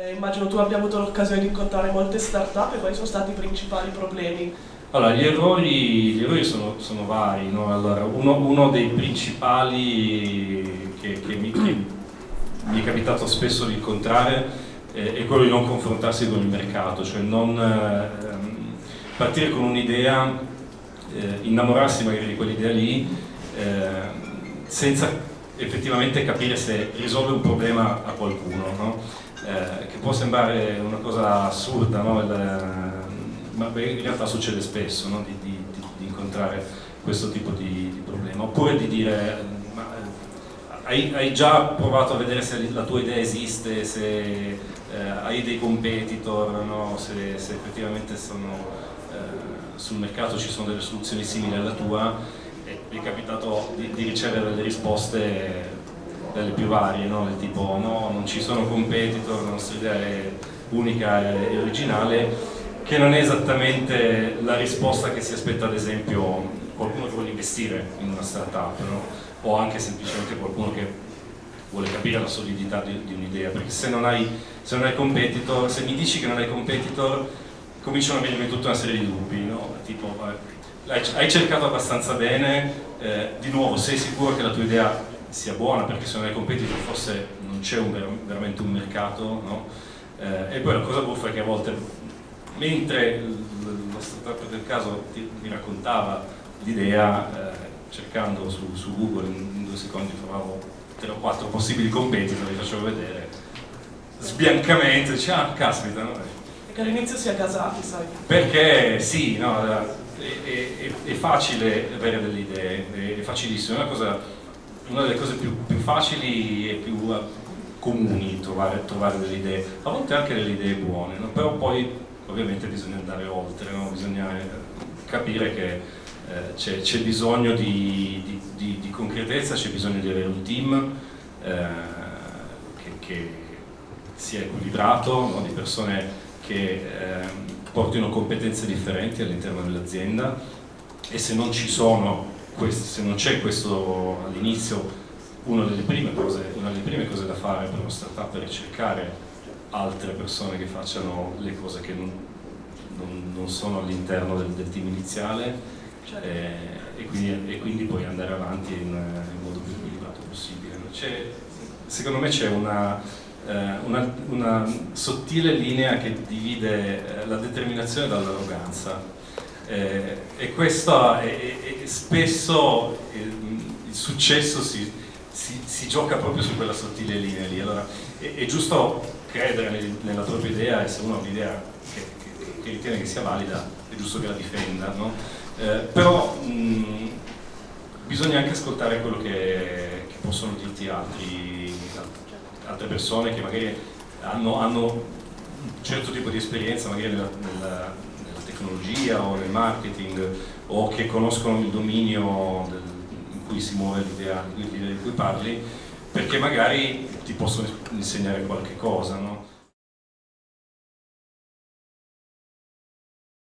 Eh, immagino tu abbia avuto l'occasione di incontrare molte start-up e quali sono stati i principali problemi? Allora, gli errori, gli errori sono, sono, vari. No? Allora, uno, uno, dei principali che, che, mi, che, mi, è capitato spesso di incontrare eh, è quello di non confrontarsi con il mercato, cioè non eh, partire con un'idea, eh, innamorarsi magari di quell'idea lì, eh, senza effettivamente capire se risolve un problema a qualcuno. No? Eh, che può sembrare una cosa assurda, no? Il, ma in realtà succede spesso no? di, di, di, incontrare questo tipo di, problema, oppure di dire ma, hai, hai, già provato a vedere se la tua idea esiste, se eh, hai dei competitor, no? se, se, effettivamente sono, eh, sul mercato ci sono delle soluzioni simili alla tua e mi è capitato di, ricevere delle risposte delle più varie, no? del tipo no, non ci sono competitor, la nostra idea è unica e originale, che non è esattamente la risposta che si aspetta ad esempio qualcuno che vuole investire in una startup, no? o anche semplicemente qualcuno che vuole capire la solidità di, di un'idea, perché se non, hai, se non hai competitor, se mi dici che non hai competitor, cominciano a venirmi tutta una serie di dubbi, no? tipo eh, hai cercato abbastanza bene, eh, di nuovo sei sicuro che la tua idea sia buona perché se non hai competitor forse non c'è veramente un mercato no? eh, e poi la cosa buffa è che a volte mentre lo startup del caso mi raccontava l'idea eh, cercando su, su, Google in, in, due secondi trovavo tre o quattro possibili competitor li facevo vedere sbiancamente dice ah caspita no? perché all'inizio si è casati sai perché sì no, è, è, è, facile avere delle idee è facilissimo è una cosa una delle cose più, più facili e più eh, comuni trovare, trovare, delle idee, a volte anche delle idee buone, no? però poi ovviamente bisogna andare oltre, no? bisogna eh, capire che eh, c'è bisogno di, di, di, di concretezza, c'è bisogno di avere un team eh, che, che, sia equilibrato, no? di persone che eh, portino competenze differenti all'interno dell'azienda e se non ci sono questo, se non c'è questo all'inizio, una, una delle prime cose da fare per uno startup è ricercare altre persone che facciano le cose che non, non, non sono all'interno del, del, team iniziale certo. eh, e, quindi, e, quindi, poi andare avanti in, in modo più equilibrato possibile. Secondo me c'è una, eh, una, una, sottile linea che divide eh, la determinazione dall'arroganza eh, e questo è spesso il, il successo si, si, si, gioca proprio su quella sottile linea lì. Allora, è, è giusto credere nella propria idea e se uno ha un'idea che, che, che, ritiene che sia valida è giusto che la difenda, no? eh, però mh, bisogna anche ascoltare quello che, che possono dirti altri, altre persone che magari hanno, hanno, un certo tipo di esperienza magari nella, nella tecnologia o nel marketing o che conoscono il dominio del, in cui si muove l'idea di cui parli perché magari ti possono insegnare qualche cosa no?